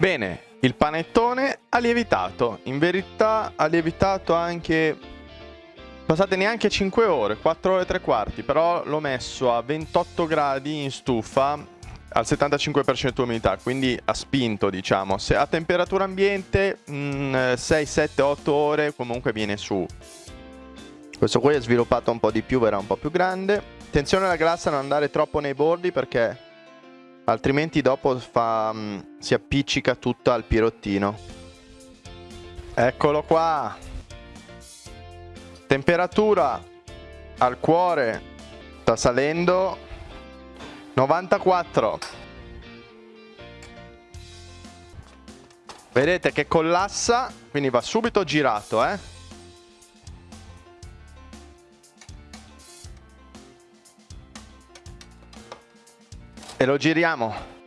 Bene, il panettone ha lievitato. In verità ha lievitato anche... Passate neanche 5 ore, 4 ore e 3 quarti, però l'ho messo a 28 gradi in stufa al 75% umidità, quindi ha spinto, diciamo. Se a temperatura ambiente, mh, 6, 7, 8 ore comunque viene su. Questo qui è sviluppato un po' di più, verrà un po' più grande. Attenzione alla glassa non andare troppo nei bordi perché altrimenti dopo fa, um, si appiccica tutta al pirottino. Eccolo qua. Temperatura al cuore sta salendo 94. Vedete che collassa, quindi va subito girato, eh? E lo giriamo